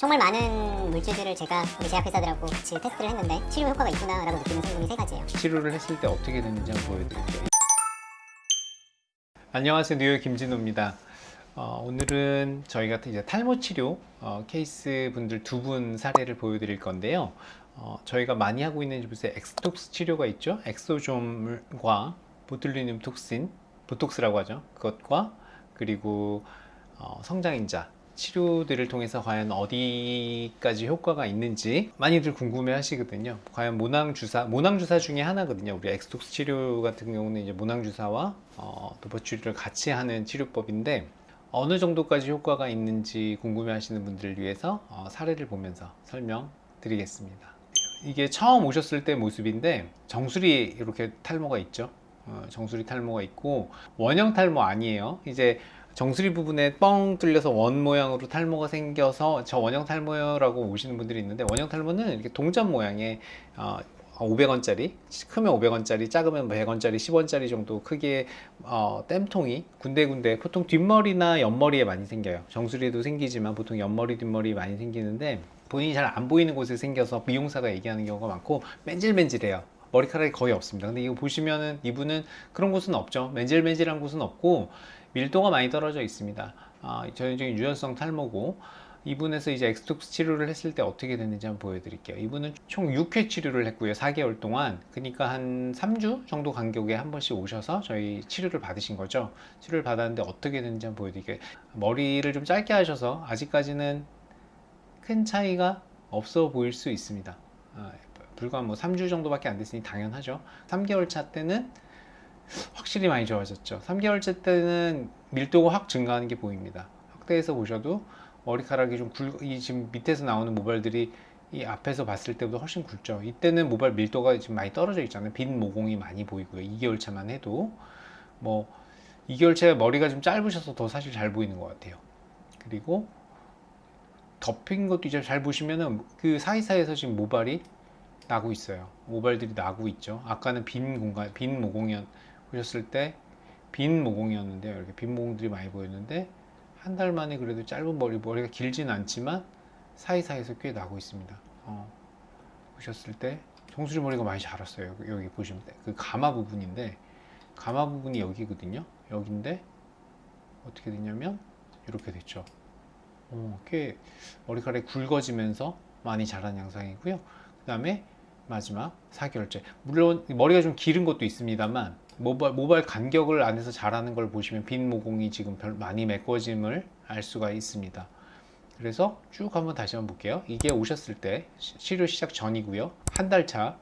정말 많은 물질들을 제가 우리 제약회사들하고 같이 테스트를 했는데 치료 효과가 있구나 라고 느끼는 성분이 세 가지예요. 치료를 했을 때 어떻게 되는지 한번 보여드릴게요. 안녕하세요. 뉴욕 김진호입니다. 어, 오늘은 저희가 이제 탈모 치료 어, 케이스 분들 두 분 사례를 보여드릴 건데요. 어, 저희가 많이 하고 있는 요새 엑소톡스 치료가 있죠. 엑소좀과 보툴리눔 톡신, 보톡스라고 하죠. 그것과 그리고 어, 성장인자 치료들을 통해서 과연 어디까지 효과가 있는지 많이들 궁금해 하시거든요. 과연 모낭주사, 모낭주사 중에 하나거든요. 우리 엑스톡스 치료 같은 경우는 이제 모낭주사와 어, 도포치료를 같이 하는 치료법인데 어느 정도까지 효과가 있는지 궁금해 하시는 분들을 위해서 어, 사례를 보면서 설명드리겠습니다. 이게 처음 오셨을 때 모습인데 정수리 이렇게 탈모가 있죠. 어, 정수리 탈모가 있고 원형 탈모 아니에요. 이제 정수리 부분에 뻥 뚫려서 원 모양으로 탈모가 생겨서 저 원형 탈모라고 오시는 분들이 있는데 원형 탈모는 이렇게 동전 모양의 어, 500원짜리 크면 500원짜리 작으면 100원짜리 10원짜리 정도 크기의 어, 땜통이 군데군데 보통 뒷머리나 옆머리에 많이 생겨요. 정수리에도 생기지만 보통 옆머리 뒷머리 많이 생기는데 본인이 잘 안 보이는 곳에 생겨서 미용사가 얘기하는 경우가 많고 맨질맨질해요 머리카락이 거의 없습니다. 근데 이거 보시면은 이분은 그런 곳은 없죠. 맨질맨질한 곳은 없고 밀도가 많이 떨어져 있습니다. 아, 전형적인 유연성 탈모고 이분에서 이제 엑스톡스 치료를 했을 때 어떻게 됐는지 한번 보여드릴게요. 이분은 총 6회 치료를 했고요. 4개월 동안. 그러니까 한 3주 정도 간격에 한 번씩 오셔서 저희 치료를 받으신 거죠. 치료를 받았는데 어떻게 됐는지 한번 보여드릴게요. 머리를 좀 짧게 하셔서 아직까지는 큰 차이가 없어 보일 수 있습니다. 아, 불과 뭐 3주 정도밖에 안 됐으니 당연하죠. 3개월 차 때는 확실히 많이 좋아졌죠. 3개월째 때는 밀도가 확 증가하는 게 보입니다. 확대해서 보셔도 머리카락이 좀 굵, 이 지금 밑에서 나오는 모발들이 이 앞에서 봤을 때보다 훨씬 굵죠. 이때는 모발 밀도가 지금 많이 떨어져 있잖아요. 빈 모공이 많이 보이고요. 2개월 차만 해도. 뭐 2개월 차에 머리가 좀 짧으셔서 더 사실 잘 보이는 것 같아요. 그리고 덮인 것도 이제 잘 보시면은 그 사이사이에서 지금 모발이 나고 있어요. 모발들이 나고 있죠. 아까는 빈 공간 빈 모공이었 보셨을 때 빈 모공이었는데요. 이렇게 빈 모공들이 많이 보였는데 한 달 만에 그래도 짧은 머리 머리가 길진 않지만 사이사이에서 꽤 나고 있습니다. 어, 보셨을 때 정수리 머리가 많이 자랐어요. 여기 보시면 그 가마 부분인데 가마 부분이 여기거든요. 여기인데 어떻게 됐냐면 이렇게 됐죠. 어, 꽤 머리카락이 굵어지면서 많이 자란 양상이고요. 그 다음에 마지막 4개월째. 물론 머리가 좀 기른 것도 있습니다만 모발, 모발 간격을 안에서 자라는 걸 보시면 빈 모공이 지금 별 많이 메꿔짐을 알 수가 있습니다. 그래서 쭉 한번 다시 한번 볼게요. 이게 오셨을 때 치료 시작 전이고요. 한 달차.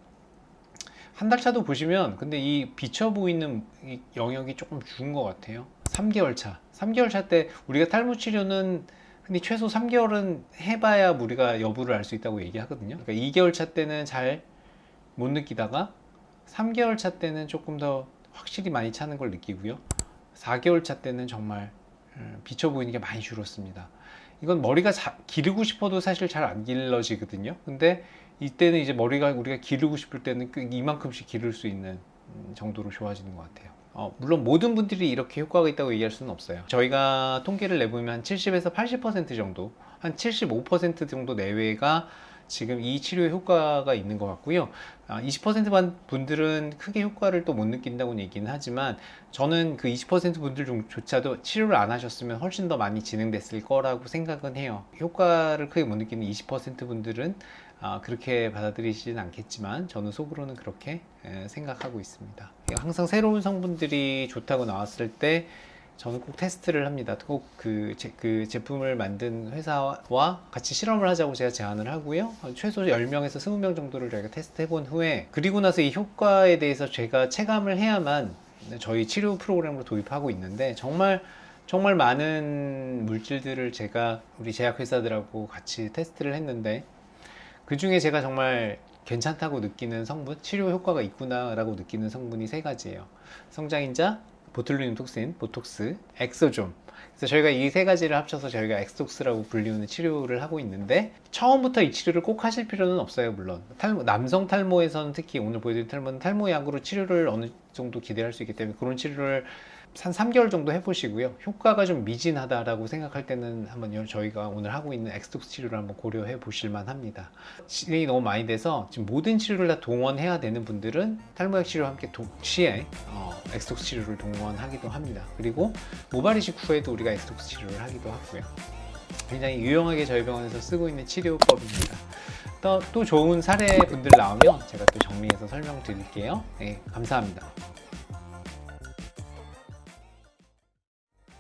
한 달 차도 보시면 근데 이 비쳐 보이는 이 영역이 조금 죽은 것 같아요. 3개월 차. 3개월 차 때 우리가 탈모 치료는 근데 최소 3개월은 해봐야 우리가 여부를 알 수 있다고 얘기하거든요. 그러니까 2개월 차 때는 잘 못 느끼다가 3개월 차 때는 조금 더 확실히 많이 차는 걸 느끼고요. 4개월 차 때는 정말 음, 비쳐 보이는 게 많이 줄었습니다. 이건 머리가 자, 기르고 싶어도 사실 잘 안 길러지거든요. 근데 이때는 이제 머리가 우리가 기르고 싶을 때는 이만큼씩 기를 수 있는 음, 정도로 좋아지는 것 같아요. 어, 물론 모든 분들이 이렇게 효과가 있다고 얘기할 수는 없어요. 저희가 통계를 내보면 한 70에서 80% 정도 한 75% 정도 내외가 지금 이 치료에 효과가 있는 것 같고요. 20%만 분들은 크게 효과를 또 못 느낀다고 얘기는 하지만 저는 그 20% 분들 중조차도 치료를 안 하셨으면 훨씬 더 많이 진행됐을 거라고 생각은 해요. 효과를 크게 못 느끼는 20% 분들은 그렇게 받아들이시진 않겠지만 저는 속으로는 그렇게 생각하고 있습니다. 항상 새로운 성분들이 좋다고 나왔을 때 저는 꼭 테스트를 합니다. 꼭그 그 제품을 만든 회사와 같이 실험을 하자고 제가 제안을 하고요. 최소 10명에서 20명 정도를 저희가 테스트 해 본 후에 그리고 나서 이 효과에 대해서 제가 체감을 해야만 저희 치료 프로그램으로 도입하고 있는데 정말 정말 많은 물질들을 제가 우리 제약회사들하고 같이 테스트를 했는데 그 중에 제가 정말 괜찮다고 느끼는 성분, 치료 효과가 있구나 라고 느끼는 성분이 세 가지예요. 성장인자, 보툴리눔 톡신, 보톡스, 엑소좀 그래서 저희가 이 세 가지를 합쳐서 저희가 엑소톡스라고 불리우는 치료를 하고 있는데 처음부터 이 치료를 꼭 하실 필요는 없어요 물론 탈모, 남성 탈모에서는 특히 오늘 보여드린 탈모는 탈모약으로 치료를 어느 정도 기대할 수 있기 때문에 그런 치료를 한 3개월 정도 해보시고요. 효과가 좀 미진하다라고 생각할 때는 한번 요- 저희가 오늘 하고 있는 엑소톡스 치료를 한번 고려해 보실 만 합니다. 진행이 너무 많이 돼서 지금 모든 치료를 다 동원해야 되는 분들은 탈모약 치료와 함께 동시에 어, 엑소톡스 치료를 동원하기도 합니다. 그리고 모발 이식 후에도 우리가 엑소톡스 치료를 하기도 하고요. 굉장히 유용하게 저희 병원에서 쓰고 있는 치료법입니다. 또, 또 좋은 사례 분들 나오면 제가 또 정리해서 설명드릴게요. 네, 감사합니다.